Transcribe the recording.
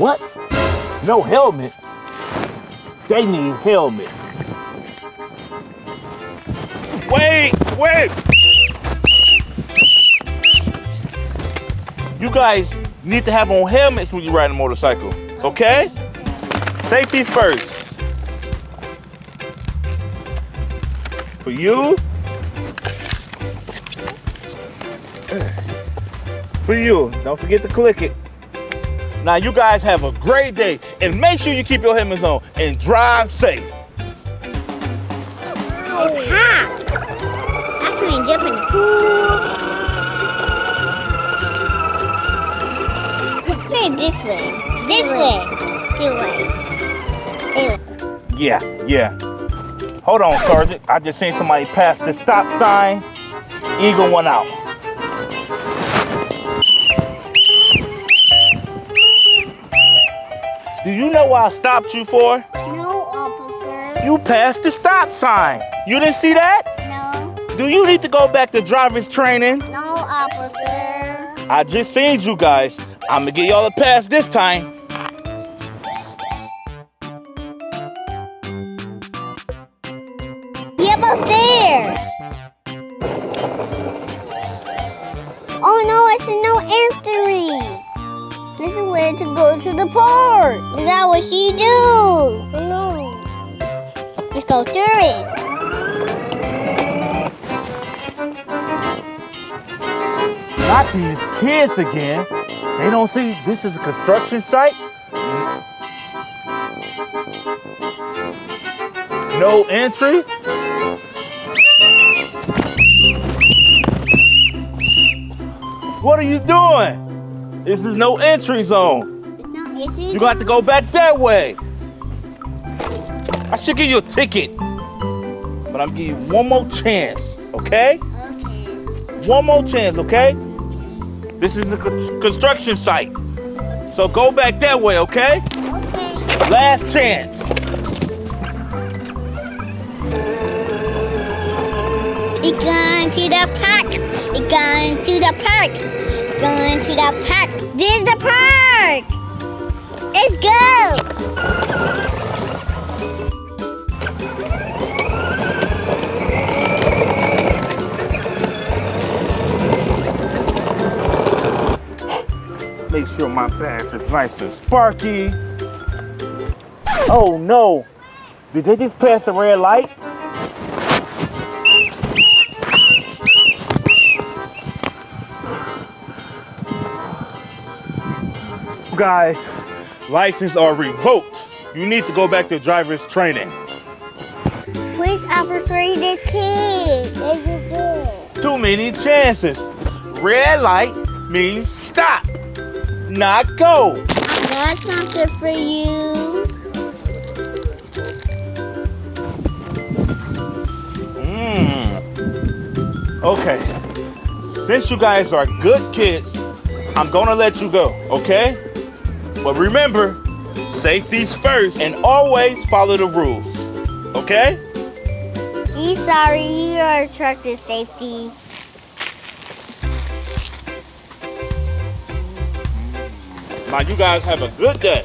no helmet. They need helmets. Wait, wait. You guys need to have on helmets when you ride a motorcycle, okay? Safety first. For you. For you. Don't forget to click it. Now you guys have a great day and make sure you keep your helmets on and drive safe. It's hot. I can't jump in the pool. Wait, this way. This way. This way. Yeah, yeah. Hold on, Sergeant. I just seen somebody pass the stop sign. Eagle one out. Do you know what I stopped you for? No, officer. You passed the stop sign. You didn't see that? No. Do you need to go back to driver's training? No, officer. I just seen you guys. I'm gonna get y'all a pass this time. Yep, upstairs. This is where to go to the park. Is that what she do? No. Let's go through it. Not these kids again. They don't see this is a construction site. No entry. What are you doing? This is no entry zone. It's not entry. You got to go back that way. I should give you a ticket. But I'm giving you one more chance, okay? Okay. One more chance, okay? This is a construction site. So go back that way, okay? Okay. Last chance. We going to the park. We going to the park. Going to the park. This is the park. Let's go. Make sure my badge is nice and sparky. Oh no. Did they just pass a red light? Guys, license are revoked. You need to go back to driver's training. Please officer this kid. Your girl. Too many chances. Red light means stop, not go. I got something for you. Mm. Okay. Since you guys are good kids, I'm gonna let you go, okay? But remember, safety's first and always follow the rules, okay? Be sorry, you are attracted safety. Now you guys have a good day.